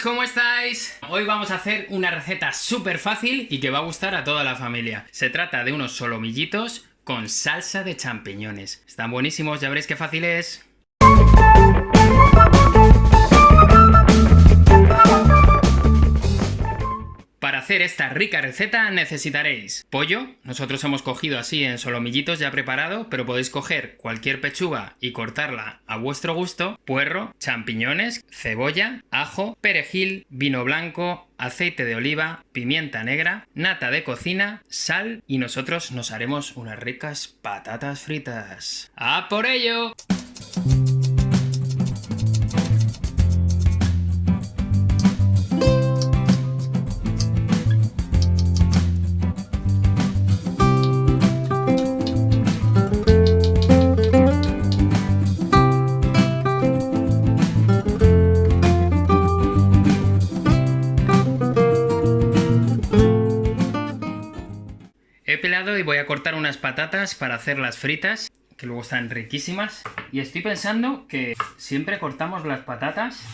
¿cómo estáis? Hoy vamos a hacer una receta súper fácil y que va a gustar a toda la familia. Se trata de unos solomillitos con salsa de champiñones. Están buenísimos, ya veréis qué fácil es. Esta rica receta necesitaréis pollo, nosotros hemos cogido así en solomillitos ya preparado, pero podéis coger cualquier pechuga y cortarla a vuestro gusto, puerro, champiñones, cebolla, ajo, perejil, vino blanco, aceite de oliva, pimienta negra, nata de cocina, sal y nosotros nos haremos unas ricas patatas fritas. ¡A por ello! Pelado y voy a cortar unas patatas para hacer las fritas, que luego están riquísimas. Y estoy pensando que siempre cortamos las patatas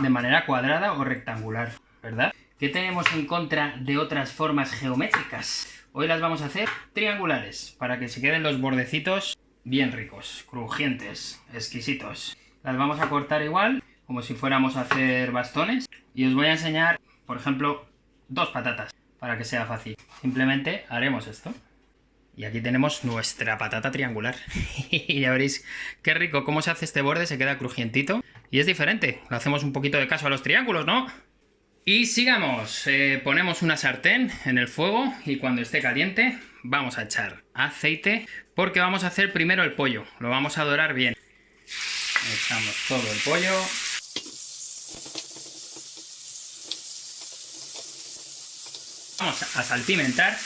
de manera cuadrada o rectangular, ¿verdad? ¿Qué tenemos en contra de otras formas geométricas? Hoy las vamos a hacer triangulares, para que se queden los bordecitos bien ricos, crujientes, exquisitos. Las vamos a cortar igual, como si fuéramos a hacer bastones. Y os voy a enseñar, por ejemplo, dos patatas para que sea fácil. Simplemente haremos esto. Y aquí tenemos nuestra patata triangular. y ya veréis qué rico cómo se hace este borde, se queda crujientito. Y es diferente, lo hacemos un poquito de caso a los triángulos, ¿no? Y sigamos, eh, ponemos una sartén en el fuego y cuando esté caliente vamos a echar aceite porque vamos a hacer primero el pollo, lo vamos a dorar bien. Echamos todo el pollo, Vamos a salpimentar.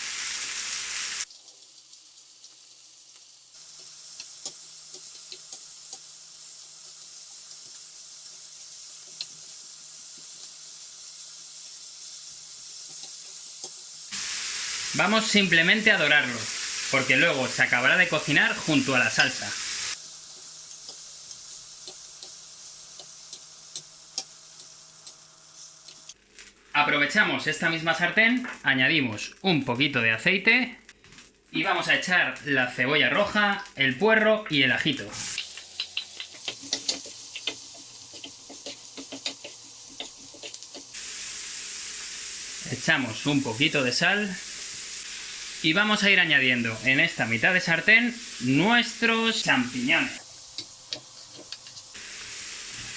Vamos simplemente a dorarlo, porque luego se acabará de cocinar junto a la salsa. Aprovechamos esta misma sartén, añadimos un poquito de aceite y vamos a echar la cebolla roja, el puerro y el ajito. Echamos un poquito de sal y vamos a ir añadiendo en esta mitad de sartén nuestros champiñones.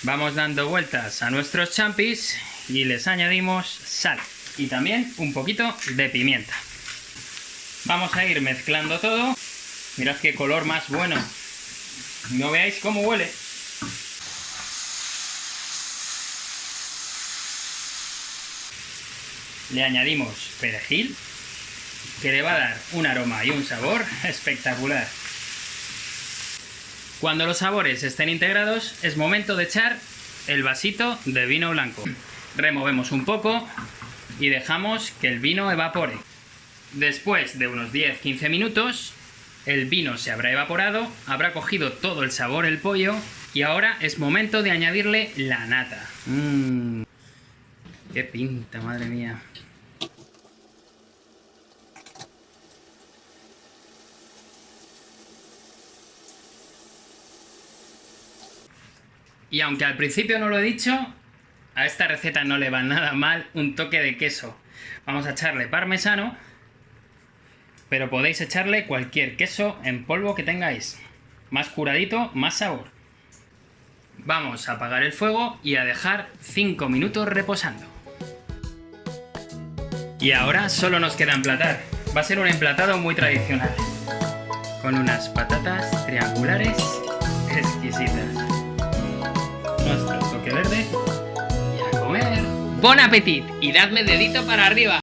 Vamos dando vueltas a nuestros champis y les añadimos sal y también un poquito de pimienta. Vamos a ir mezclando todo. Mirad qué color más bueno. No veáis cómo huele. Le añadimos perejil, que le va a dar un aroma y un sabor espectacular. Cuando los sabores estén integrados, es momento de echar el vasito de vino blanco removemos un poco y dejamos que el vino evapore. Después de unos 10-15 minutos, el vino se habrá evaporado, habrá cogido todo el sabor el pollo y ahora es momento de añadirle la nata. Mmm, qué pinta, madre mía. Y aunque al principio no lo he dicho, a esta receta no le va nada mal un toque de queso. Vamos a echarle parmesano, pero podéis echarle cualquier queso en polvo que tengáis. Más curadito, más sabor. Vamos a apagar el fuego y a dejar 5 minutos reposando. Y ahora solo nos queda emplatar. Va a ser un emplatado muy tradicional. Con unas patatas triangulares Bon appetit y dadme dedito para arriba.